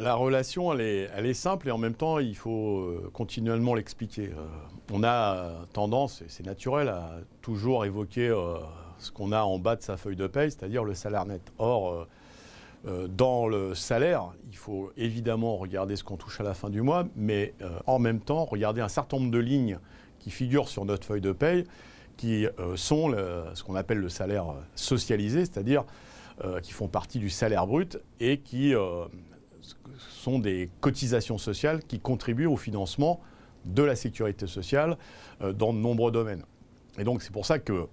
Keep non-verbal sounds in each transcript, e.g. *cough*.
La relation, elle est, simple et en même temps, il faut euh, continuellement l'expliquer. Euh, on a tendance, et c'est naturel, à toujours évoquer euh, ce qu'on a en bas de sa feuille de paye, c'est-à-dire le salaire net. Or, dans le salaire, il faut évidemment regarder ce qu'on touche à la fin du mois, mais en même temps, regarder un certain nombre de lignes qui figurent sur notre feuille de paye, qui sont ce qu'on appelle le salaire socialisé, c'est-à-dire qui font partie du salaire brut et qui sont des cotisations sociales qui contribuent au financement de la sécurité sociale euh, dans de nombreux domaines. Et donc c'est pour ça que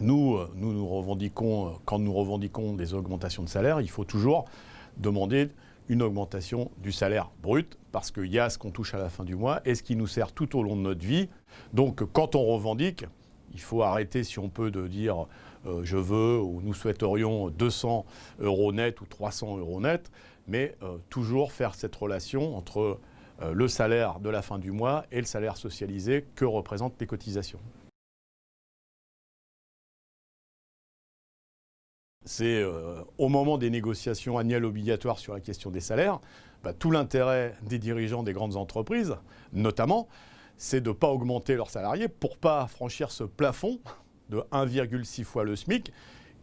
nous, euh, nous, nous revendiquons, euh, quand nous revendiquons des augmentations de salaire, il faut toujours demander une augmentation du salaire brut, parce qu'il y a ce qu'on touche à la fin du mois et ce qui nous sert tout au long de notre vie. Donc quand on revendique, il faut arrêter, si on peut, de dire je veux ou nous souhaiterions 200 euros net ou 300 euros net mais euh, toujours faire cette relation entre euh, le salaire de la fin du mois et le salaire socialisé que représentent les cotisations. C'est euh, au moment des négociations annuelles obligatoires sur la question des salaires, bah, tout l'intérêt des dirigeants des grandes entreprises, notamment, c'est de ne pas augmenter leurs salariés pour ne pas franchir ce plafond de 1,6 fois le SMIC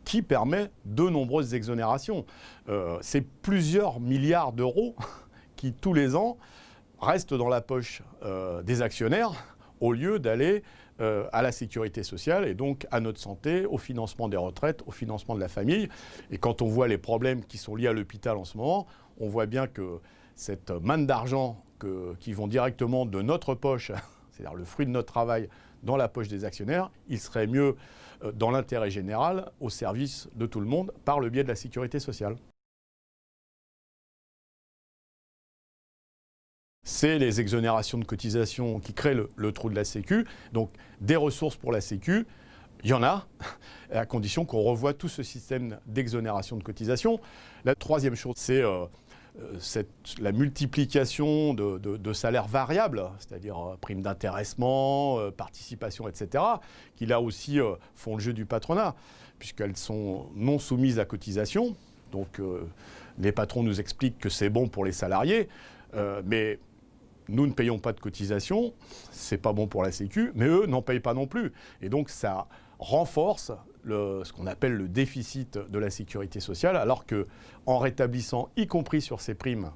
qui permet de nombreuses exonérations. Euh, c'est plusieurs milliards d'euros *laughs* qui, tous les ans, restent dans la poche euh, des actionnaires au lieu d'aller euh, à la sécurité sociale et donc à notre santé, au financement des retraites, au financement de la famille. Et quand on voit les problèmes qui sont liés à l'hôpital en ce moment, on voit bien que cette manne d'argent qui vont directement de notre poche, *laughs* c'est-à-dire le fruit de notre travail, dans la poche des actionnaires, il serait mieux euh, dans l'intérêt général, au service de tout le monde, par le biais de la sécurité sociale. C'est les exonérations de cotisation qui créent le, trou de la Sécu. Donc des ressources pour la Sécu, il y en a, *laughs* à condition qu'on revoie tout ce système d'exonération de cotisation. La troisième chose, c'est euh, euh, la multiplication de, salaires variables, c'est-à-dire euh, primes d'intéressement, euh, participation, etc., qui là aussi font le jeu du patronat, puisqu'elles sont non soumises à cotisation. Donc les patrons nous expliquent que c'est bon pour les salariés, mais nous ne payons pas de cotisation, c'est pas bon pour la Sécu, mais eux n'en payent pas non plus. Et donc ça renforce ce qu'on appelle le déficit de la sécurité sociale, alors qu'en rétablissant, y compris sur ces primes,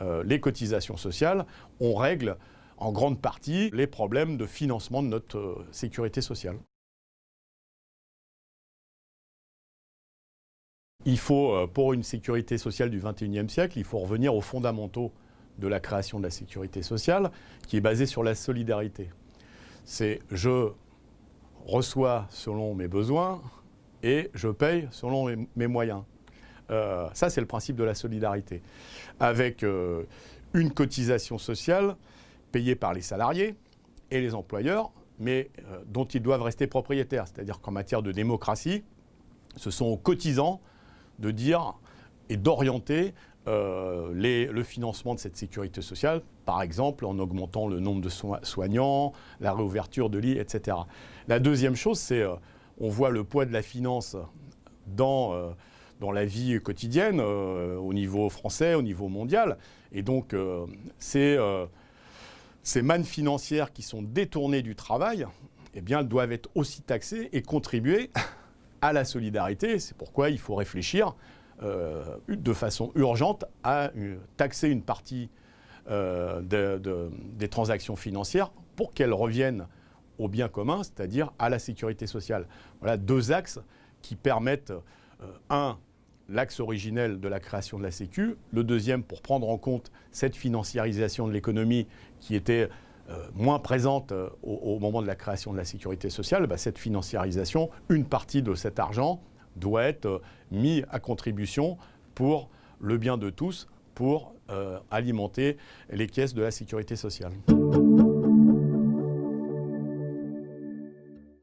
euh, les cotisations sociales, on règle en grande partie les problèmes de financement de notre euh, sécurité sociale. Il faut, euh, pour une sécurité sociale du XXIe siècle, il faut revenir aux fondamentaux de la création de la sécurité sociale, qui est basée sur la solidarité. C'est je reçois selon mes besoins et je paye selon mes, moyens. Euh, ça, c'est le principe de la solidarité. Avec euh, une cotisation sociale payée par les salariés et les employeurs, mais euh, dont ils doivent rester propriétaires. C'est-à-dire qu'en matière de démocratie, ce sont aux cotisants de dire et d'orienter euh, le financement de cette sécurité sociale, par exemple en augmentant le nombre de soignants, la réouverture de lits, etc. La deuxième chose, c'est euh, on voit le poids de la finance dans, euh, dans la vie quotidienne, au niveau français, au niveau mondial. Et donc, ces, ces mannes financières qui sont détournées du travail, eh bien, doivent être aussi taxées et contribuer à la solidarité. C'est pourquoi il faut réfléchir euh, de façon urgente à taxer une partie euh, des transactions financières pour qu'elles reviennent au bien commun, c'est-à-dire à la sécurité sociale. Voilà deux axes qui permettent, euh, un, l'axe originel de la création de la Sécu, le deuxième pour prendre en compte cette financiarisation de l'économie qui était moins présente au, moment de la création de la sécurité sociale, bah, cette financiarisation, une partie de cet argent doit être euh, mis à contribution pour le bien de tous, pour euh, alimenter les caisses de la sécurité sociale.